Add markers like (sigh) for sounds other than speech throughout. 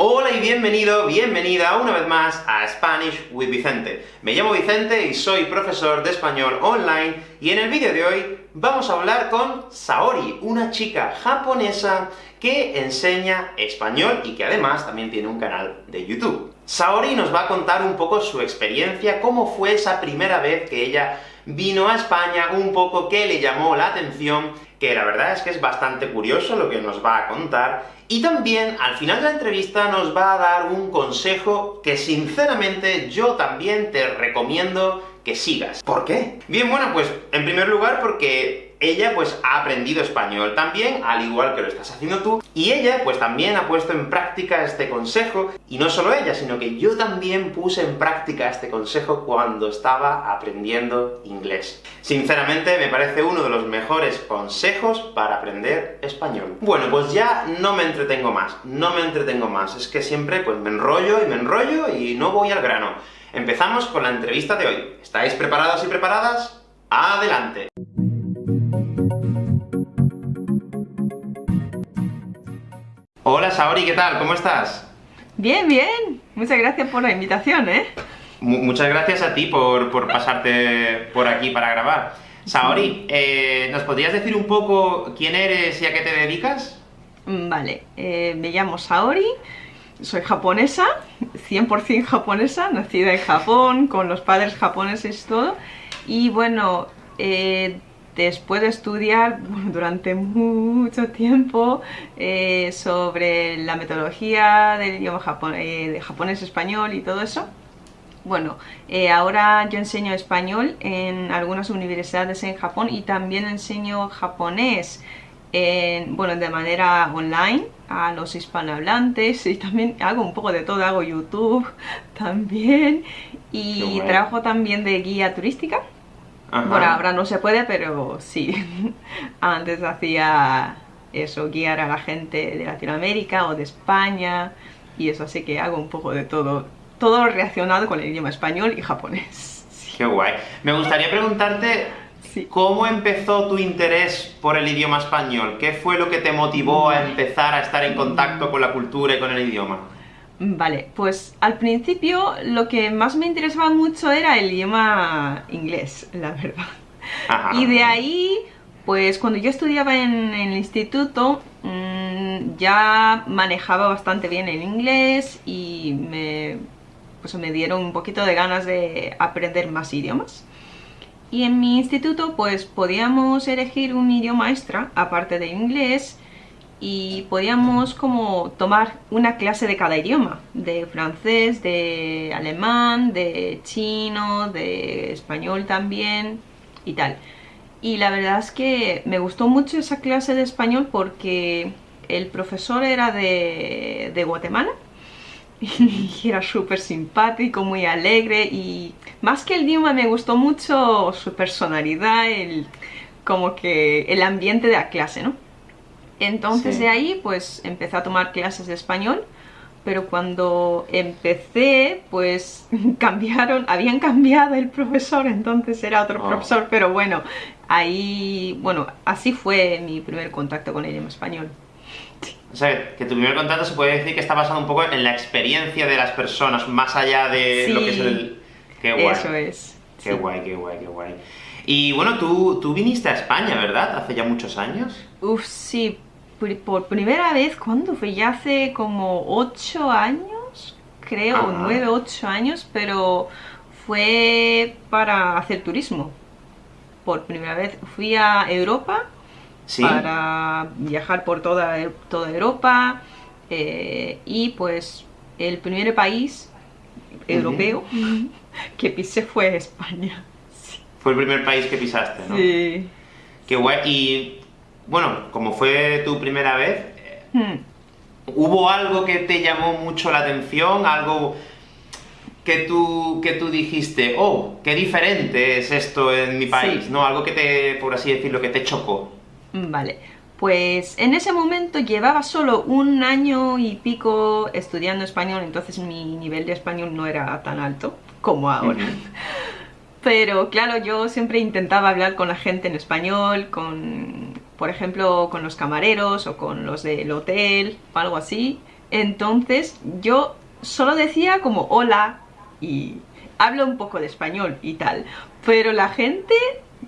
Hola y bienvenido, bienvenida una vez más a Spanish with Vicente. Me llamo Vicente y soy profesor de español online, y en el vídeo de hoy vamos a hablar con Saori, una chica japonesa que enseña español y que además también tiene un canal de YouTube. Saori nos va a contar un poco su experiencia, cómo fue esa primera vez que ella vino a España, un poco qué le llamó la atención, que la verdad es que es bastante curioso lo que nos va a contar, y también, al final de la entrevista, nos va a dar un consejo que sinceramente yo también te recomiendo que sigas. ¿Por qué? Bien, bueno, pues en primer lugar porque ella pues ha aprendido español también, al igual que lo estás haciendo tú, y ella pues también ha puesto en práctica este consejo, y no solo ella, sino que yo también puse en práctica este consejo cuando estaba aprendiendo inglés. Sinceramente, me parece uno de los mejores consejos para aprender español. Bueno, pues ya no me entretengo más, no me entretengo más, es que siempre pues me enrollo y me enrollo y no voy al grano. Empezamos con la entrevista de hoy. ¿Estáis preparados y preparadas? ¡Adelante! Hola Saori, ¿qué tal? ¿Cómo estás? Bien, bien. Muchas gracias por la invitación, ¿eh? muchas gracias a ti por, pasarte por aquí para grabar. Saori, eh, ¿nos podrías decir un poco quién eres y a qué te dedicas? Mm, vale, eh, me llamo Saori, soy japonesa, 100% japonesa, nacida en Japón, con los padres japoneses y todo, y bueno, eh, después de estudiar (laughs) durante mucho tiempo eh, sobre la metodología del idioma eh, de japonés-español y todo eso, bueno, eh, ahora yo enseño español en algunas universidades en Japón y también enseño japonés bueno, de manera online a los hispanohablantes y también hago un poco de todo, hago YouTube (laughs) también y trabajo también de guía turística bueno, ahora no se puede, pero sí. (laughs) Antes hacía eso, guiar a la gente de Latinoamérica o de España, y eso, así que hago un poco de todo, todo relacionado con el idioma español y japonés. (laughs) Qué guay. Me gustaría preguntarte, ¿cómo empezó tu interés por el idioma español? ¿Qué fue lo que te motivó a empezar a estar en contacto con la cultura y con el idioma? Vale, pues al principio lo que más me interesaba mucho era el idioma inglés, la verdad. Y de ahí, pues cuando yo estudiaba en, el instituto, mm, ya manejaba bastante bien el inglés y me, pues me dieron un poquito de ganas de aprender más idiomas. Y en mi instituto pues podíamos elegir un idioma extra, aparte de inglés, y podíamos como tomar una clase de cada idioma, de francés, de alemán, de chino, de español también y tal. Y la verdad es que me gustó mucho esa clase de español porque el profesor era de, Guatemala (laughs) y era súper simpático, muy alegre y más que el idioma me gustó mucho su personalidad, el, como que el ambiente de la clase, ¿no? Entonces de ahí pues empecé a tomar clases de español, pero cuando empecé pues (laughs) cambiaron, habían cambiado el profesor, entonces era otro oh. profesor, pero bueno, ahí, bueno, así fue mi primer contacto con el idioma español. O sea, que tu primer contacto se puede decir que está basado un poco en la experiencia de las personas, más allá de lo que es el... Qué guay. Eso es. Qué guay, qué guay, qué guay. Y bueno, tú, tú viniste a España, ¿verdad? Hace ya muchos años. Uf, sí, por primera vez, ¿cuándo fue? Ya hace como 8 años, creo, 9, 8 años, pero fue para hacer turismo. Por primera vez fui a Europa para viajar por toda, toda Europa eh, y pues el primer país europeo (laughs) que pisé fue España. Fue el primer país que pisaste, ¿no? Sí. Qué guay. Y bueno, como fue tu primera vez, hmm. ¿hubo algo que te llamó mucho la atención? ¿Algo que tú, que tú dijiste, oh, qué diferente es esto en mi país, ¿no? Algo que te, por así decirlo, que te chocó. Vale, pues en ese momento llevaba solo un año y pico estudiando español, entonces mi nivel de español no era tan alto como ahora. (laughs) Pero claro, yo siempre intentaba hablar con la gente en español, con por ejemplo con los camareros o con los del hotel o algo así Entonces yo solo decía como hola y hablo un poco de español y tal. Pero la gente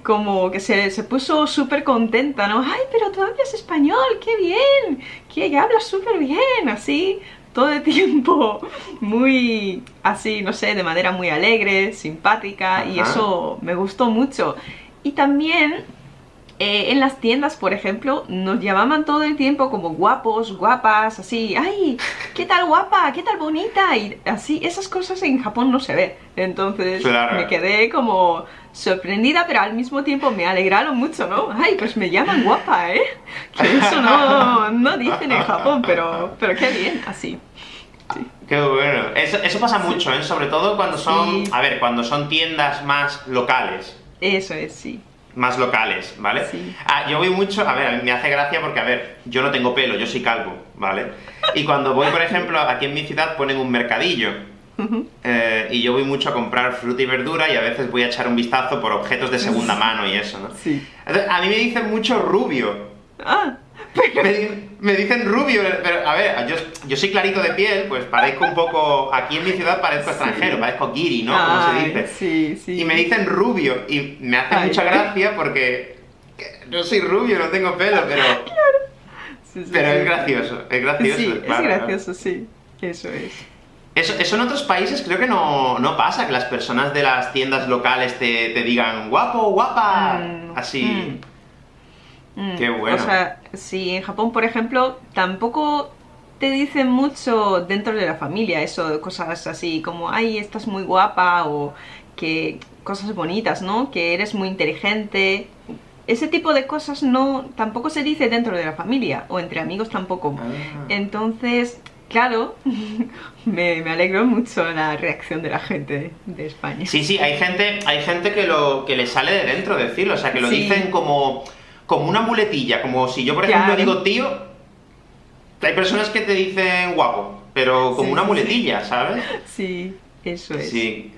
como que se, se puso súper contenta, ¿no? ¡Ay, pero tú hablas español! ¡Qué bien! ¡Que hablas súper bien! Así, todo el (laughs) tiempo muy así, no sé, de manera muy alegre, simpática y eso me gustó mucho. Y también eh, en las tiendas, por ejemplo, nos llamaban todo el tiempo como guapos, guapas, así, ¡ay! ¿Qué tal guapa? ¿Qué tal bonita? Y así, esas cosas en Japón no se ve. Entonces me quedé como sorprendida, pero al mismo tiempo me alegraron mucho, ¿no? ¡Ay, pues me llaman guapa, eh! Que eso no, no dicen en Japón, pero, pero qué bien, así. Qué bueno. Eso, pasa mucho, ¿eh? Sobre todo cuando son, a ver, cuando son tiendas más locales. Eso es, sí más locales, ¿vale? Sí. Ah, yo voy mucho, a ver, me hace gracia porque, a ver, yo no tengo pelo, yo soy calvo, ¿vale? Y cuando voy, por ejemplo, aquí en mi ciudad ponen un mercadillo, eh, y yo voy mucho a comprar fruta y verdura y a veces voy a echar un vistazo por objetos de segunda (laughs) mano y eso, ¿no? Sí. a mí me dicen mucho rubio. Ah. (laughs) Me, dicen rubio, pero a ver, yo, soy clarito de piel, pues parezco un poco, aquí en mi ciudad parezco extranjero, parezco giri, ¿no? Como se dice. Sí, sí. Y me dicen rubio, y me hace mucha gracia porque no soy rubio, no tengo pelo, pero... (laughs) pero es gracioso, es gracioso. Sí, es gracioso, sí, eso es. Eso, eso, en otros países creo que no, pasa, que las personas de las tiendas locales te, digan guapo, guapa, mm, así. Mm. Mm, Qué bueno. O sea, si en Japón, por ejemplo, tampoco te dicen mucho dentro de la familia eso, cosas así como, ay, estás muy guapa, o que cosas bonitas, ¿no? Que eres muy inteligente. Ese tipo de cosas no tampoco se dice dentro de la familia, o entre amigos tampoco. Ah. Entonces, claro, (laughs) me, me, alegró mucho la reacción de la gente de España. Sí, sí, hay gente, hay gente que lo que le sale de dentro decirlo, o sea, que lo dicen como como una muletilla, como si yo, por ejemplo, digo tío, hay personas que te dicen guapo, pero como una muletilla, ¿sabes? Sí, eso es. Sí.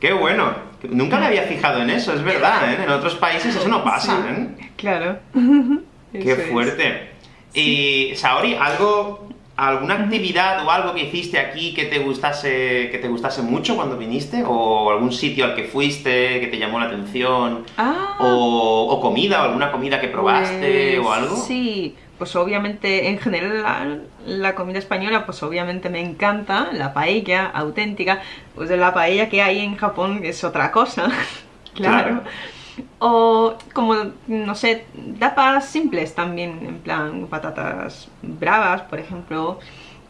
Qué bueno. Nunca me había fijado en eso, es verdad, ¿eh? En otros países eso no pasa, ¿eh? Claro. (laughs) Qué fuerte. Y, Saori, algo ¿Alguna actividad o algo que hiciste aquí que te gustase que te gustase mucho cuando viniste? ¿O algún sitio al que fuiste que te llamó la atención? Ah. o, comida, o alguna comida que probaste o pues algo? Sí, pues obviamente en general la, comida española pues obviamente me encanta, la paella auténtica, pues la paella que hay en Japón es otra cosa, (laughs) claro. O como, no sé, tapas simples también, en plan patatas bravas, por ejemplo.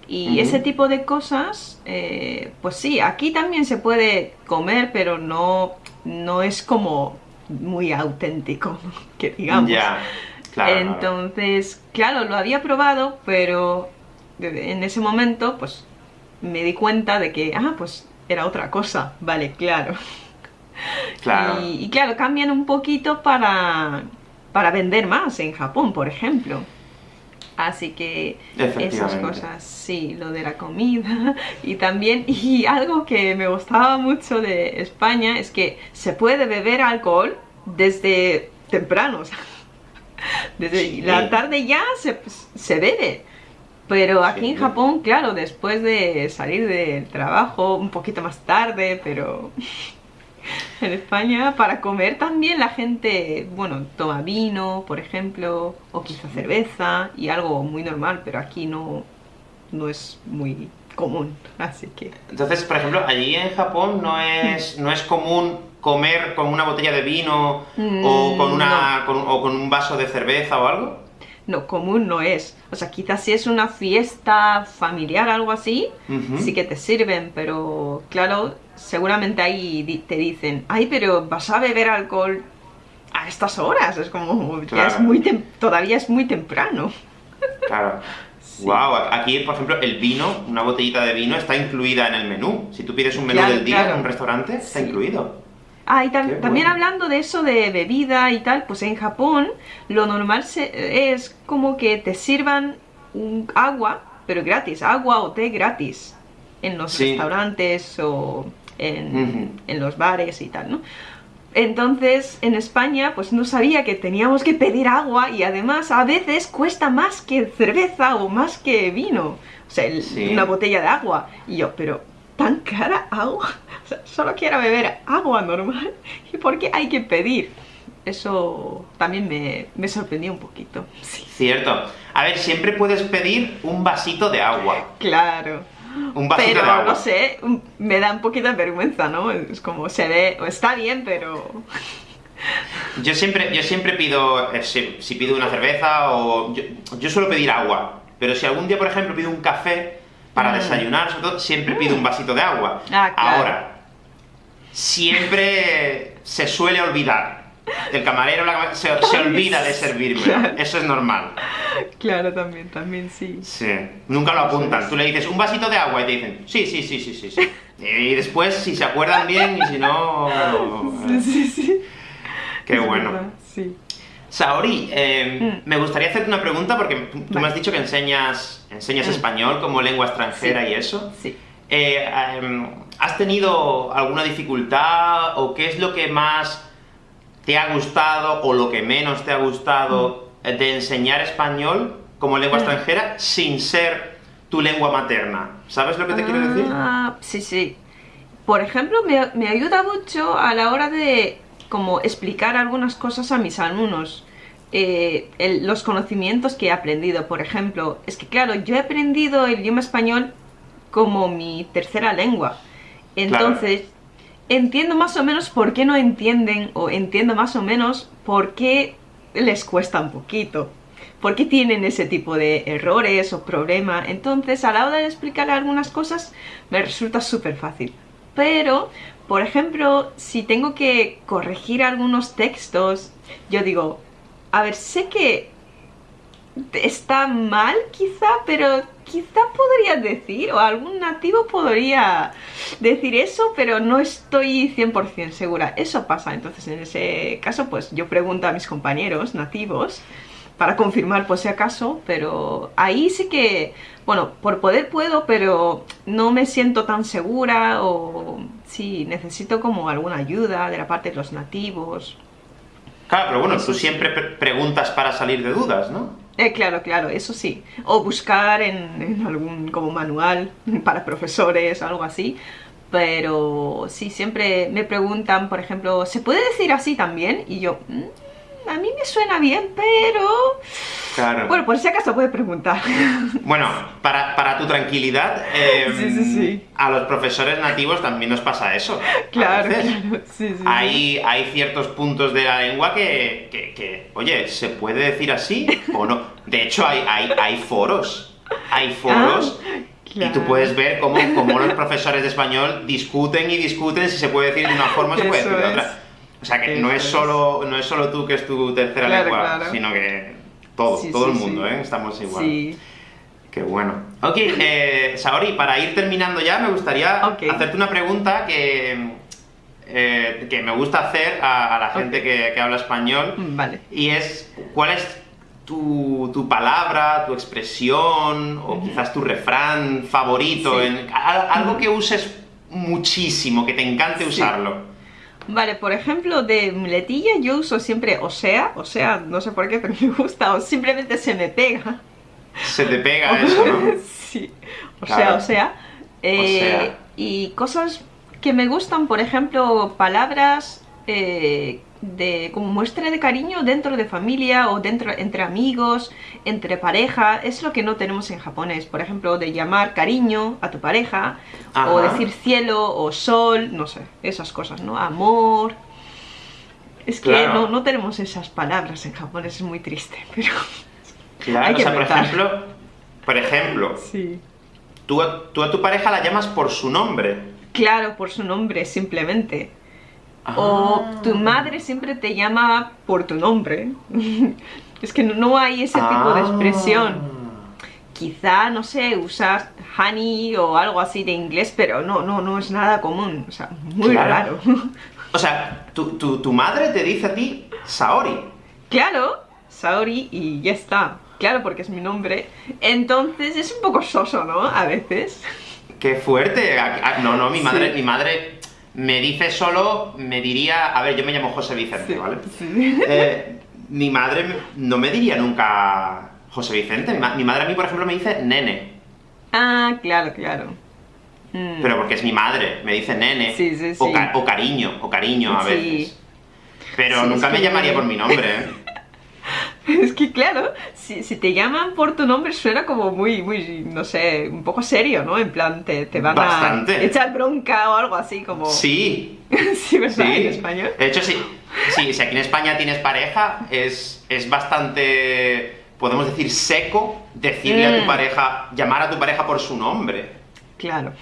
Y ese tipo de cosas, eh, pues sí, aquí también se puede comer, pero no, no es como muy auténtico, (laughs) que digamos. Ya, claro. Entonces, claro, lo había probado, pero en ese momento, pues me di cuenta de que, ah, pues era otra cosa, vale, claro. (laughs) (laughs) Y, claro, cambian un poquito para, para vender más en Japón, por ejemplo. Así que esas cosas, sí, lo de la comida (laughs) y también, y algo que me gustaba mucho de España es que se puede beber alcohol desde temprano, (laughs) desde la tarde ya se, se bebe. Pero aquí en Japón, claro, después de salir del trabajo, un poquito más tarde, pero en España para comer también la gente, bueno, toma vino, por ejemplo, o quizá cerveza y algo muy normal, pero aquí no, no es muy común, así que... Entonces, por ejemplo, allí en Japón no es, no es común comer con una botella de vino o, mm, con una, o con un vaso de cerveza o algo? no, común no es. O sea, quizás si es una fiesta familiar, algo así, sí que te sirven, pero claro, seguramente ahí te dicen, ay, pero vas a beber alcohol a estas horas, es como, ya es muy todavía es muy temprano. Claro. Wow, aquí, por ejemplo, el vino, una botellita de vino está incluida en el menú. Si tú pides un menú del día en un restaurante, está incluido. Ah, y también hablando de eso de bebida y tal, pues en Japón lo normal es como que te sirvan un agua, pero gratis, agua o té gratis en los restaurantes o en, en, los bares y tal, ¿no? Entonces, en España, pues no sabía que teníamos que pedir agua y además a veces cuesta más que cerveza o más que vino. O sea, una botella de agua. Y yo, pero, ¿tan cara agua? (laughs) O sea, solo quiero beber agua normal. (laughs) ¿Y por qué hay que pedir? Eso también me, me sorprendió un poquito. Cierto. A ver, siempre puedes pedir un vasito de agua. Claro. (laughs) Un vasito de agua. no sé, me da un poquito de vergüenza, ¿no? Es como, se ve, está bien, pero... Yo siempre, yo siempre pido, eh, si, pido una cerveza o... Yo, suelo pedir agua, pero si algún día, por ejemplo, pido un café para mm. desayunar, sobre todo, siempre pido un vasito de agua. Ah, Ahora, siempre se suele olvidar. El camarero se, olvida de servirme. Eso es normal. Claro, también, también, sí. Sí. Nunca lo apuntan. Tú le dices, un vasito de agua, y te dicen, sí, sí, sí, sí, sí. sí. Y después, si se acuerdan bien, y si no... (laughs) Sí, sí, sí. Qué bueno. sí. Saori, eh, mm. me gustaría hacerte una pregunta porque tú me has dicho que enseñas, enseñas mm. español como lengua extranjera y eso. Sí. Eh, em, ¿Has tenido alguna dificultad o qué es lo que más te ha gustado o lo que menos te ha gustado mm. de enseñar español como lengua extranjera sin ser tu lengua materna? ¿Sabes lo que te quiero decir? Ah, sí, sí. Por ejemplo, me, me ayuda mucho a la hora de como explicar algunas cosas a mis alumnos. Eh, los conocimientos que he aprendido, por ejemplo, es que claro, yo he aprendido el idioma español como mi tercera lengua. Entonces, entiendo más o menos por qué no entienden, o entiendo más o menos por qué les cuesta un poquito. ¿Por qué tienen ese tipo de errores o problemas? Entonces, a la hora de explicar algunas cosas, me resulta súper fácil. Pero por ejemplo, si tengo que corregir algunos textos, yo digo, a ver, sé que está mal quizá, pero quizá podría decir, o algún nativo podría decir eso, pero no estoy 100% segura. Eso pasa, entonces en ese caso, pues yo pregunto a mis compañeros nativos, para confirmar por si acaso, pero ahí sí que, bueno, por poder puedo, pero no me siento tan segura o sí, necesito como alguna ayuda de la parte de los nativos. Claro, pero bueno, tú siempre preguntas para salir de dudas, ¿no? Eh, claro, claro, eso sí. O buscar en, en, algún como manual (laughs) para profesores, algo así. Pero sí, siempre me preguntan, por ejemplo, ¿se puede decir así también? Y yo, mm, a mí me suena bien, pero... Claro. Bueno, por si acaso puedes preguntar. (laughs) Bueno, para, tu tranquilidad, em, sí, sí, sí. a los profesores nativos también nos pasa eso. Claro, claro. Sí, hay, hay ciertos puntos de la lengua que, oye, ¿se puede decir así o no? De hecho, hay, hay, hay foros. Hay foros... Ah, y tú puedes ver cómo, cómo, los profesores de español discuten y discuten si se puede decir de una forma o se puede decir de otra. O sea que no es, solo, no es solo tú que es tu tercera lengua, sino que todo, todo el mundo, ¿eh? Estamos igual. Sí. Qué bueno. Ok, eh, Saori, para ir terminando ya, me gustaría hacerte una pregunta que, eh, que me gusta hacer a, la gente que, habla español. Vale. Y es, ¿cuál es tu, tu palabra, tu expresión, o quizás tu refrán favorito? En, algo que uses muchísimo, que te encante usarlo. Vale, por ejemplo, de muletilla yo uso siempre o sea, o sea, no sé por qué, pero (laughs) me gusta, o simplemente se me pega. Se te pega (laughs) eso, ¿no? sí, o sea, o sea. Eh, y cosas que me gustan, por ejemplo, palabras eh, de como muestra de cariño dentro de familia o dentro entre amigos, entre pareja, es lo que no tenemos en japonés, por ejemplo, de llamar cariño a tu pareja, o decir cielo o sol, no sé, esas cosas, ¿no? Amor. Es que no, no, tenemos esas palabras en japonés, es muy triste, (laughs) pero... Claro, o sea, por ejemplo, por ejemplo, sí. tú, tú a tu pareja la llamas por su nombre. Claro, por su nombre, simplemente. O tu ah. madre siempre te llama por tu nombre. (laughs) es que no hay ese tipo de expresión. Ah. Quizá, no sé, usar honey o algo así de inglés, pero no, no, no es nada común. O sea, muy raro. o sea, tu, tu, madre te dice a ti Saori. Claro, Saori y ya está. Claro, porque es mi nombre. Entonces es un poco soso, ¿no? A veces. ¡Qué fuerte! No, no, mi madre, mi madre me dice solo, me diría, a ver, yo me llamo José Vicente, ¿vale? Eh, mi madre no me diría nunca José Vicente, mi madre a mí, por ejemplo, me dice nene. Ah, claro, claro. Mm. Pero porque es mi madre, me dice nene. Sí, sí, o, o, cariño, o cariño a veces. Pero nunca me llamaría por mi nombre, ¿eh? (laughs) Es que claro, si, te llaman por tu nombre suena como muy, muy, no sé, un poco serio, ¿no? En plan, te, van a echar bronca o algo así como... Sí. (laughs) sí, ¿verdad? En español. De hecho, sí. Sí, si aquí en España tienes pareja, es, es bastante, podemos decir, seco decirle a tu mm. pareja, llamar a tu pareja por su nombre. Claro.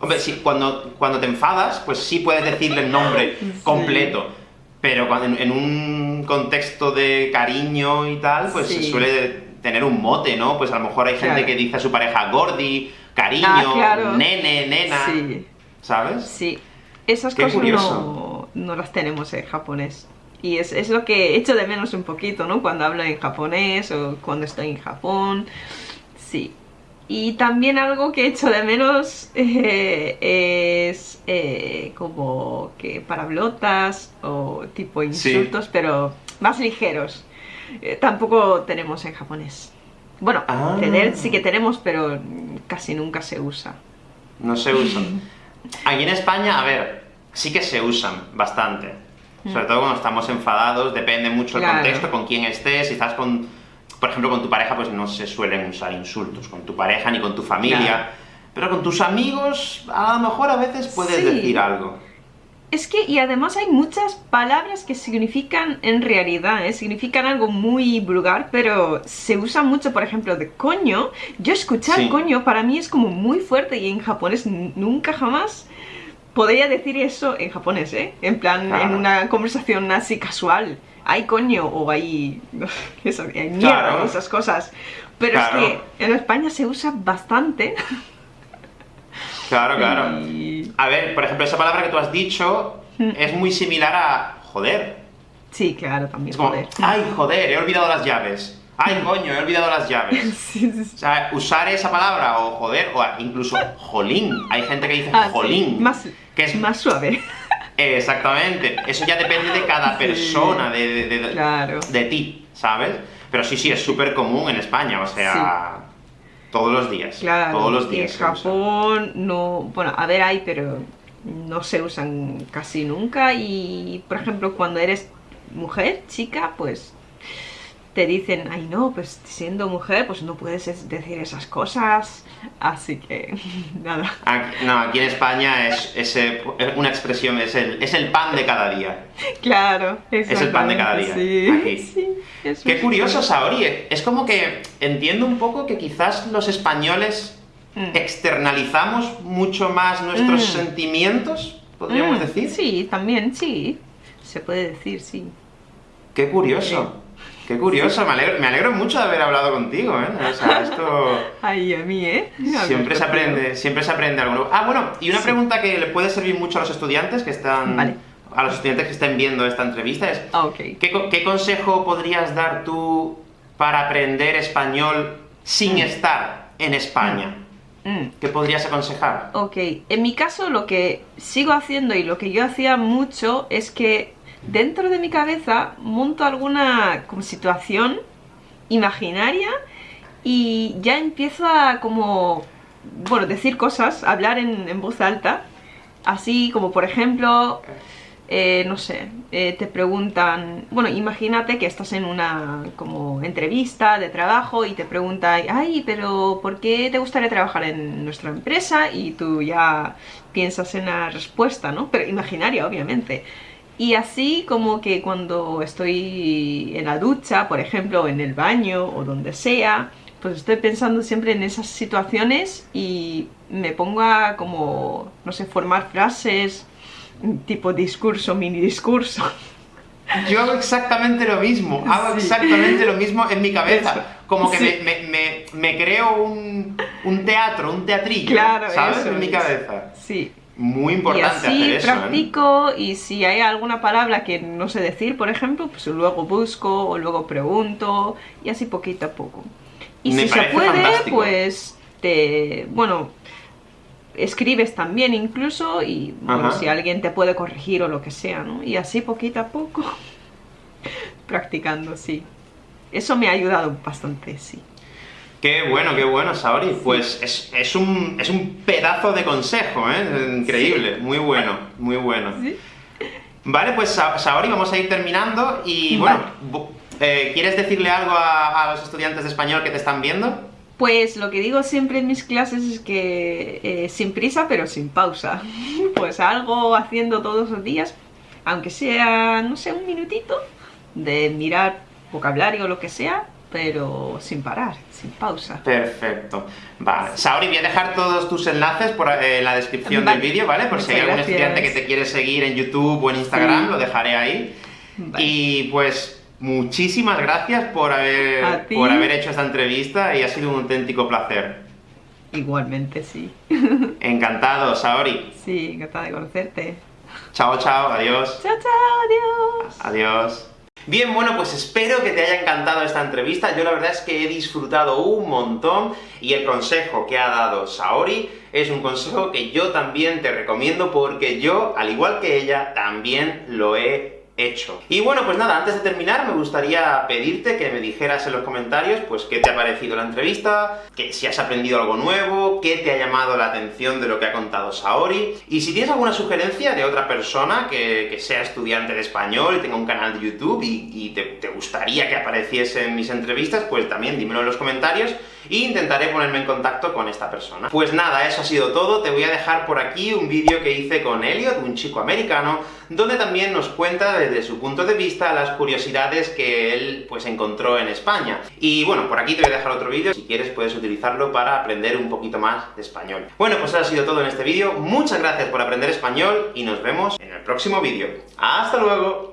Hombre, sí, cuando, cuando te enfadas, pues sí puedes decirle el nombre completo pero cuando, en, un contexto de cariño y tal, pues se suele tener un mote, ¿no? Pues a lo mejor hay gente que dice a su pareja gordi, cariño, ah, nene, nena, sí. ¿sabes? Sí, esas cosas no, no, las tenemos en japonés. Y es, es, lo que echo de menos un poquito, ¿no? Cuando hablo en japonés o cuando estoy en Japón. Sí, y también algo que echo de menos (laughs) eh, es eh, como que parablotas o tipo insultos, pero más ligeros. Eh, tampoco tenemos en japonés. Bueno, ah. tener sí que tenemos, pero casi nunca se usa. No se usan. (laughs) Aquí en España, a ver, sí que se usan bastante. Sobre mm. todo cuando estamos enfadados, depende mucho el contexto, con quién estés, si estás con por ejemplo, con tu pareja pues no se suelen usar insultos, con tu pareja ni con tu familia, pero con tus amigos a lo mejor a veces puedes decir algo. Es que, y además hay muchas palabras que significan, en realidad, ¿eh? significan algo muy vulgar, pero se usa mucho, por ejemplo, de coño. Yo escuchar coño para mí es como muy fuerte y en japonés nunca jamás podría decir eso en japonés, ¿eh? En plan, en una conversación así casual hay coño o hay, (laughs) eso, mierda esas cosas. Pero es que en España se usa bastante. (laughs) Claro, claro. A ver, por ejemplo, esa palabra que tú has dicho mm. es muy similar a joder. Sí, claro, también. Es como, joder. ay, joder, he olvidado las llaves. Ay, coño, he olvidado las llaves. (laughs) O sea, usar esa palabra, o joder, o incluso jolín. Hay gente que dice ah, jolín. Más, que es más suave. Exactamente. Eso ya depende de cada persona, de, de, ti, ¿sabes? Pero sí, sí, es súper común en España, o sea... Todos los días. Claro, todos los días. en Japón no... Bueno, a ver, hay, pero no se usan casi nunca. Y, por ejemplo, cuando eres mujer, chica, pues te dicen, ay no, pues siendo mujer, pues no puedes decir esas cosas, así que (laughs) nada. no, aquí en España es, una expresión, es el, es el pan de cada día. Claro, es el pan de cada día. Sí, (laughs) Qué curioso, Saori, es como que entiendo un poco que quizás los españoles mm. externalizamos mucho más nuestros mm. sentimientos, podríamos mm, decir. Sí, también, sí, se puede decir, sí. Qué curioso. Qué curioso, me alegro, mucho de haber hablado contigo, ¿eh? O sea, (laughs) esto... Ay, a mí, ¿eh? siempre se aprende, siempre se aprende algo nuevo. Ah, bueno, y una pregunta que le puede servir mucho a los estudiantes que están... Vale. A los estudiantes que estén viendo esta entrevista es... Ah. ¿qué, consejo podrías dar tú para aprender español sin mm. estar en España? Mm. Mm. ¿Qué podrías aconsejar? Ok, en mi caso lo que sigo haciendo y lo que yo hacía mucho es que dentro de mi cabeza monto alguna como situación imaginaria y ya empiezo a como, bueno, decir cosas, hablar en, voz alta, así como por ejemplo, eh, no sé, eh, te preguntan, bueno, imagínate que estás en una como entrevista de trabajo y te preguntan, ay, pero ¿por qué te gustaría trabajar en nuestra empresa? Y tú ya piensas en la respuesta, ¿no? Pero imaginaria, obviamente. Y así como que cuando estoy en la ducha, por ejemplo, en el baño o donde sea, pues estoy pensando siempre en esas situaciones y me pongo a como, no sé, formar frases tipo discurso, mini discurso. (laughs) Yo hago exactamente lo mismo, hago exactamente lo mismo en mi cabeza. Como que me, me, creo un, un, teatro, un teatrillo, claro, ¿sabes? en mi cabeza. Sí, muy importante y así practico y si hay alguna palabra que no sé decir, por ejemplo, pues luego busco o luego pregunto y así poquito a poco. Y si se puede, pues te, bueno, escribes también incluso y bueno, si alguien te puede corregir o lo que sea, ¿no? Y así poquito a poco (laughs) practicando, sí. Eso me ha ayudado bastante, sí. Qué bueno, qué bueno, Saori. Pues es, un, es un pedazo de consejo, ¿eh? Increíble, muy bueno, muy bueno. Vale, pues Saori, vamos a ir terminando, y bueno, eh, ¿quieres decirle algo a, los estudiantes de español que te están viendo? Pues lo que digo siempre en mis clases es que eh, sin prisa pero sin pausa. (laughs) Pues algo haciendo todos los días, aunque sea, no sé, un minutito, de mirar vocabulario o lo que sea, pero sin parar, sin pausa. Perfecto. Vale. Saori, voy a dejar todos tus enlaces por, eh, en la descripción del vídeo, ¿vale? Por si hay algún estudiante que te quiere seguir en YouTube o en Instagram, lo dejaré ahí. Y pues, muchísimas gracias por haber, por haber hecho esta entrevista y ha sido un auténtico placer. Igualmente, sí. (laughs) Encantado, Saori. Sí, encantada de conocerte. Chao, chao, adiós. Chao, chao, adiós. Adiós. Bien, bueno, pues espero que te haya encantado esta entrevista, yo la verdad es que he disfrutado un montón, y el consejo que ha dado Saori es un consejo que yo también te recomiendo, porque yo, al igual que ella, también lo he hecho. Y bueno, pues nada, antes de terminar, me gustaría pedirte que me dijeras en los comentarios, pues qué te ha parecido la entrevista, que si has aprendido algo nuevo, qué te ha llamado la atención de lo que ha contado Saori, y si tienes alguna sugerencia de otra persona que, sea estudiante de español y tenga un canal de YouTube y, te, te, gustaría que apareciese en mis entrevistas, pues también dímelo en los comentarios, e intentaré ponerme en contacto con esta persona. Pues nada, eso ha sido todo, te voy a dejar por aquí un vídeo que hice con Elliot, un chico americano, donde también nos cuenta desde su punto de vista las curiosidades que él pues encontró en España. Y bueno, por aquí te voy a dejar otro vídeo, si quieres puedes utilizarlo para aprender un poquito más de español. Bueno, pues eso ha sido todo en este vídeo, muchas gracias por aprender español, y nos vemos en el próximo vídeo. ¡Hasta luego!